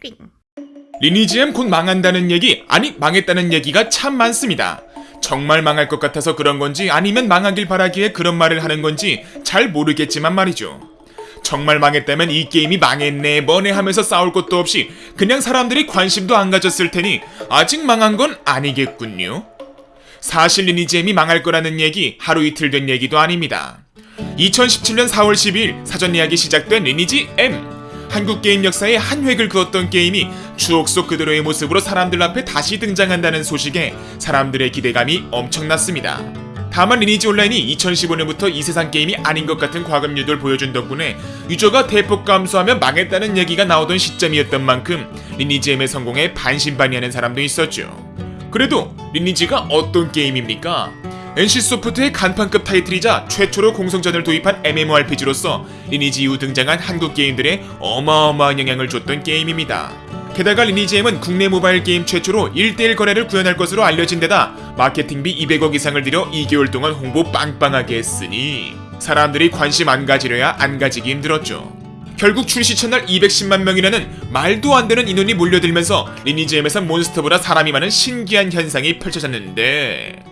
띵. 리니지엠 곧 망한다는 얘기, 아니 망했다는 얘기가 참 많습니다. 정말 망할 것 같아서 그런 건지 아니면 망하길 바라기에 그런 말을 하는 건지 잘 모르겠지만 말이죠. 정말 망했다면 이 게임이 망했네 뭐네 하면서 싸울 것도 없이 그냥 사람들이 관심도 안 가졌을 테니 아직 망한 건 아니겠군요. 사실 리니지엠이 망할 거라는 얘기 하루 이틀 된 얘기도 아닙니다. 2017년 4월 12일 사전 예약이 시작된 리니지 M. 한국 게임 역사에 한 획을 그었던 게임이 추억 속 그대로의 모습으로 사람들 앞에 다시 등장한다는 소식에 사람들의 기대감이 엄청났습니다. 다만 리니지 온라인이 2015년부터 이 세상 게임이 아닌 것 같은 과금 유도를 보여준 덕분에 유저가 대폭 감소하며 망했다는 얘기가 나오던 시점이었던 만큼 리니지 M의 성공에 반신반의하는 사람도 있었죠. 그래도 리니지가 어떤 게임입니까? NC소프트의 간판급 타이틀이자 최초로 공성전을 도입한 MMORPG로서 리니지 이후 등장한 한국 게임들에 어마어마한 영향을 줬던 게임입니다. 게다가 리니지M은 국내 모바일 게임 최초로 1대1 거래를 구현할 것으로 알려진 데다 마케팅비 200억 이상을 들여 2개월 동안 홍보 빵빵하게 했으니 사람들이 관심 안 가지려야 안 가지기 힘들었죠. 결국 출시 첫날 210만 명이라는 말도 안 되는 인원이 몰려들면서 리니지M에서 몬스터보다 사람이 많은 신기한 현상이 펼쳐졌는데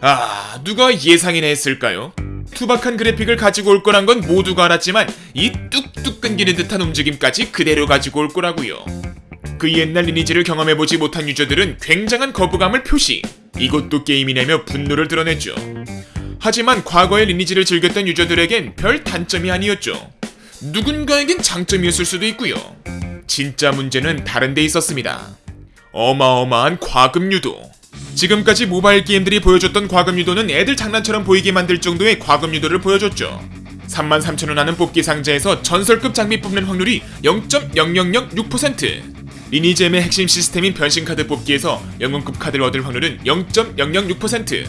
아 누가 예상이나 했을까요? 투박한 그래픽을 가지고 올 거란 건 모두가 알았지만 이 뚝뚝 끊기는 듯한 움직임까지 그대로 가지고 올 거라고요. 그 옛날 리니지를 경험해보지 못한 유저들은 굉장한 거부감을 표시 이것도 게임이냐며 분노를 드러냈죠. 하지만 과거의 리니지를 즐겼던 유저들에겐 별 단점이 아니었죠. 누군가에겐 장점이었을 수도 있고요. 진짜 문제는 다른 데 있었습니다. 어마어마한 과금 유도. 지금까지 모바일 게임들이 보여줬던 과금 유도는 애들 장난처럼 보이게 만들 정도의 과금 유도를 보여줬죠. 33,000원 하는 뽑기 상자에서 전설급 장비 뽑는 확률이 0.0006%. 리니지엠의 핵심 시스템인 변신카드 뽑기에서 영웅급 카드를 얻을 확률은 0.006%.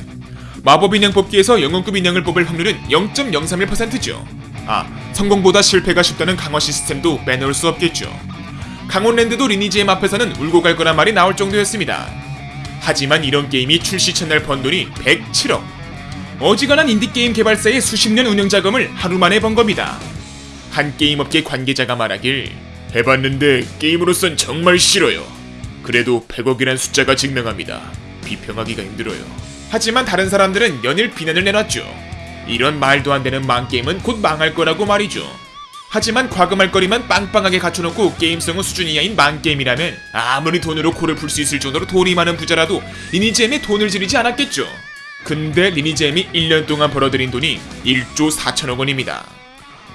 마법 인형 뽑기에서 영웅급 인형을 뽑을 확률은 0.031%죠. 아, 성공보다 실패가 쉽다는 강화 시스템도 빼놓을 수 없겠죠. 강원랜드도 리니지엠 앞에서는 울고 갈 거란 말이 나올 정도였습니다. 하지만 이런 게임이 출시 첫날 번 돈이 107억. 어지간한 인디게임 개발사의 수십 년 운영 자금을 하루 만에 번 겁니다. 한 게임업계 관계자가 말하길 해봤는데 게임으로선 정말 싫어요. 그래도 100억이란 숫자가 증명합니다. 비평하기가 힘들어요. 하지만 다른 사람들은 연일 비난을 내놨죠. 이런 말도 안 되는 망게임은 곧 망할 거라고 말이죠. 하지만 과금할 거리만 빵빵하게 갖춰놓고 게임성은 수준 이하인 망게임이라면 아무리 돈으로 코를 풀 수 있을 정도로 돈이 많은 부자라도 리니지엠에 돈을 지르지 않았겠죠. 근데 리니지엠이 1년 동안 벌어들인 돈이 1조 4천억 원입니다.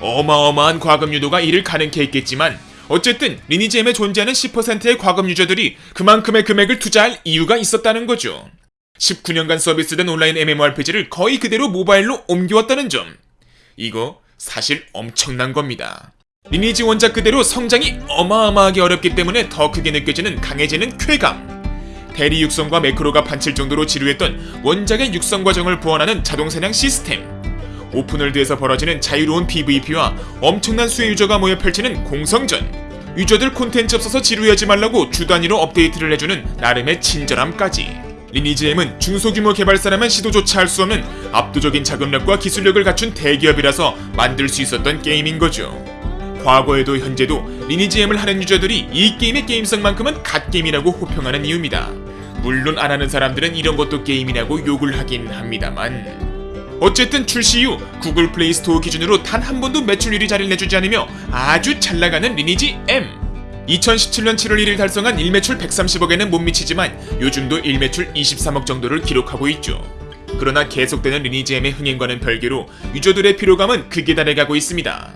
어마어마한 과금 유도가 이를 가능케 했겠지만 어쨌든 리니지엠에 존재하는 10%의 과금 유저들이 그만큼의 금액을 투자할 이유가 있었다는 거죠. 19년간 서비스된 온라인 MMORPG를 거의 그대로 모바일로 옮겨왔다는 점. 이거 사실 엄청난 겁니다. 리니지 원작 그대로 성장이 어마어마하게 어렵기 때문에 더 크게 느껴지는 강해지는 쾌감. 대리 육성과 매크로가 판칠 정도로 지루했던 원작의 육성 과정을 보완하는 자동 사냥 시스템. open world에서 벌어지는 자유로운 PVP와 엄청난 수의 유저가 모여 펼치는 공성전. 유저들 콘텐츠 없어서 지루해하지 말라고 주 단위로 업데이트를 해주는 나름의 친절함까지. 리니지엠은 중소규모 개발사라면 시도조차 할 수 없는 압도적인 자금력과 기술력을 갖춘 대기업이라서 만들 수 있었던 게임인 거죠. 과거에도 현재도 리니지엠을 하는 유저들이 이 게임의 게임성만큼은 갓게임이라고 호평하는 이유입니다. 물론 안 하는 사람들은 이런 것도 게임이라고 욕을 하긴 합니다만 어쨌든 출시 이후 구글 플레이 스토어 기준으로 단 한 번도 매출 1위 자리를 내주지 않으며 아주 잘 나가는 리니지 M 2017년 7월 1일 달성한 일매출 130억에는 못 미치지만 요즘도 일매출 23억 정도를 기록하고 있죠. 그러나 계속되는 리니지엠의 흥행과는 별개로 유저들의 피로감은 극에 달해가고 있습니다.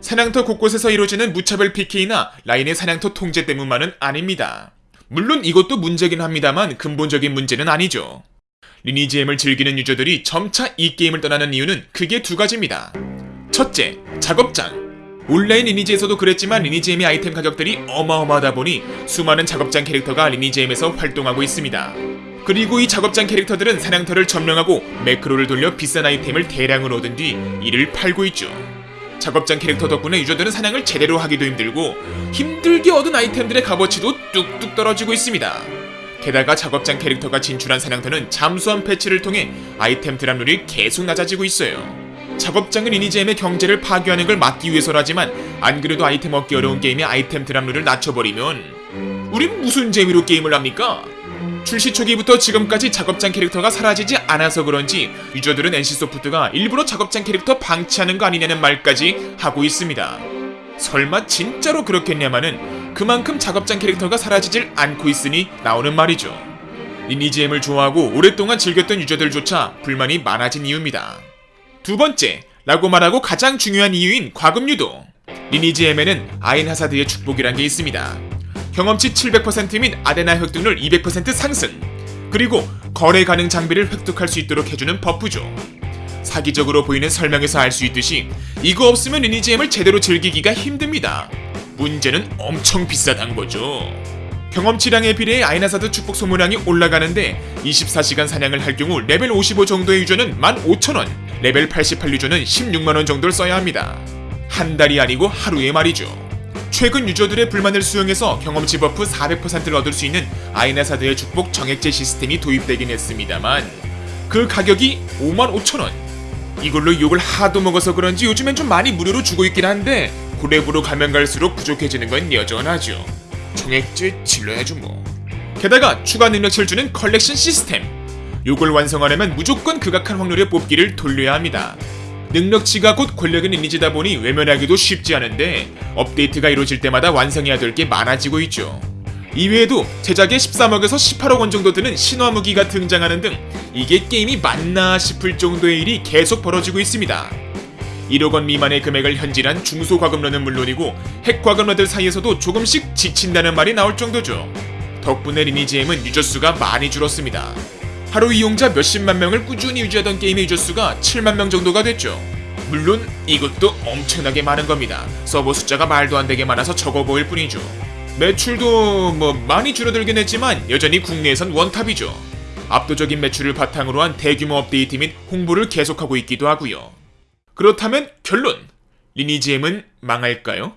사냥터 곳곳에서 이루어지는 무차별 PK나 라인의 사냥터 통제 때문만은 아닙니다. 물론 이것도 문제긴 합니다만 근본적인 문제는 아니죠. 리니지엠을 즐기는 유저들이 점차 이 게임을 떠나는 이유는 크게 두 가지입니다. 첫째, 작업장. 온라인 리니지에서도 그랬지만 리니지엠의 아이템 가격들이 어마어마하다 보니 수많은 작업장 캐릭터가 리니지엠에서 활동하고 있습니다. 그리고 이 작업장 캐릭터들은 사냥터를 점령하고 매크로를 돌려 비싼 아이템을 대량으로 얻은 뒤 이를 팔고 있죠. 작업장 캐릭터 덕분에 유저들은 사냥을 제대로 하기도 힘들고 힘들게 얻은 아이템들의 값어치도 뚝뚝 떨어지고 있습니다. 게다가 작업장 캐릭터가 진출한 사냥터는 잠수함 패치를 통해 아이템 드랍률이 계속 낮아지고 있어요. 작업장은 리니지엠의 경제를 파괴하는 걸 막기 위해서라지만 안 그래도 아이템 얻기 어려운 게임의 아이템 드랍률을 낮춰버리면 우린 무슨 재미로 게임을 합니까? 출시 초기부터 지금까지 작업장 캐릭터가 사라지지 않아서 그런지 유저들은 NC소프트가 일부러 작업장 캐릭터 방치하는 거 아니냐는 말까지 하고 있습니다. 설마 진짜로 그렇겠냐마는 그만큼 작업장 캐릭터가 사라지질 않고 있으니 나오는 말이죠. 리니지엠을 좋아하고 오랫동안 즐겼던 유저들조차 불만이 많아진 이유입니다. 두 번째, 라고 말하고 가장 중요한 이유인 과금 유도. 리니지엠에는 아인 하사드의 축복이란 게 있습니다. 경험치 700%및 아데나 획득률 200% 상승. 그리고 거래 가능 장비를 획득할 수 있도록 해주는 버프죠. 사기적으로 보이는 설명에서 알 수 있듯이 이거 없으면 리니지엠을 제대로 즐기기가 힘듭니다. 문제는 엄청 비싸단 거죠. 경험치량에 비례해 아인하사드 축복 소모량이 올라가는데 24시간 사냥을 할 경우 레벨 55 정도의 유저는 15,000원, 레벨 88 유저는 16만원 정도를 써야 합니다. 한 달이 아니고 하루에 말이죠. 최근 유저들의 불만을 수용해서 경험치 버프 400%를 얻을 수 있는 아인하사드의 축복 정액제 시스템이 도입되긴 했습니다만 그 가격이 55,000원. 이걸로 욕을 하도 먹어서 그런지 요즘엔 좀 많이 무료로 주고 있긴 한데 고렙으로 가면 갈수록 부족해지는 건 여전하죠. 정액제 질러야죠 뭐. 게다가 추가 능력치를 주는 컬렉션 시스템. 요걸 완성하려면 무조건 극악한 확률의 뽑기를 돌려야 합니다. 능력치가 곧 권력의 리니지다 보니 외면하기도 쉽지 않은데 업데이트가 이루어질 때마다 완성해야 될 게 많아지고 있죠. 이외에도 제작에 13억에서 18억 원 정도 드는 신화 무기가 등장하는 등 이게 게임이 맞나 싶을 정도의 일이 계속 벌어지고 있습니다. 1억 원 미만의 금액을 현질한 중소과금러는 물론이고 핵과금러들 사이에서도 조금씩 지친다는 말이 나올 정도죠. 덕분에 리니지엠은 유저 수가 많이 줄었습니다. 하루 이용자 몇십만 명을 꾸준히 유지하던 게임의 유저 수가 7만 명 정도가 됐죠. 물론 이것도 엄청나게 많은 겁니다. 서버 숫자가 말도 안 되게 많아서 적어 보일 뿐이죠. 매출도 뭐 많이 줄어들긴 했지만 여전히 국내에선 원탑이죠. 압도적인 매출을 바탕으로 한 대규모 업데이트 및 홍보를 계속하고 있기도 하고요. 그렇다면 결론 리니지엠은 망할까요?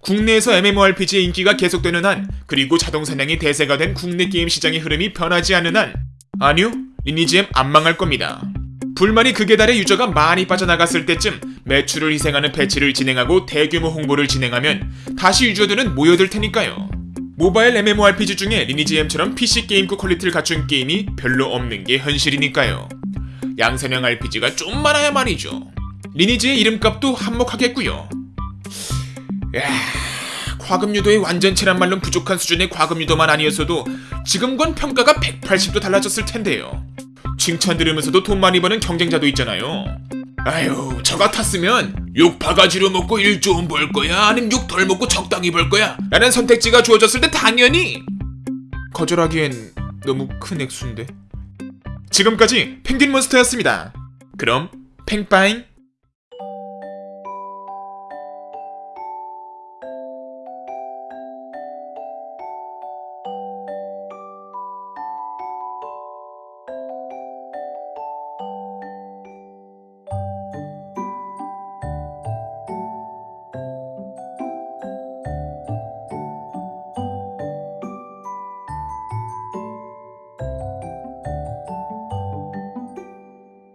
국내에서 MMORPG의 인기가 계속되는 한 그리고 자동 사냥이 대세가 된 국내 게임 시장의 흐름이 변하지 않는 한 아니요 리니지엠 안 망할 겁니다. 불만이 극에 달해 유저가 많이 빠져나갔을 때쯤 매출을 희생하는 패치를 진행하고 대규모 홍보를 진행하면 다시 유저들은 모여들 테니까요. 모바일 MMORPG 중에 리니지엠처럼 PC 게임급 퀄리티를 갖춘 게임이 별로 없는 게 현실이니까요. 양산형 RPG가 좀 많아야 말이죠. 리니지의 이름값도 한몫하겠고요. 야, 과금 유도의 완전체란 말론 부족한 수준의 과금 유도만 아니었어도 지금관 평가가 180도 달라졌을 텐데요. 칭찬 들으면서도 돈 많이 버는 경쟁자도 있잖아요. 아유, 저 같았으면 욕 바가지로 먹고 일 좀 벌 거야, 아니면 욕덜 먹고 적당히 벌 거야. 라는 선택지가 주어졌을 때 당연히 거절하기엔 너무 큰 액수인데. 지금까지 펭귄 몬스터였습니다. 그럼 팽빠잉.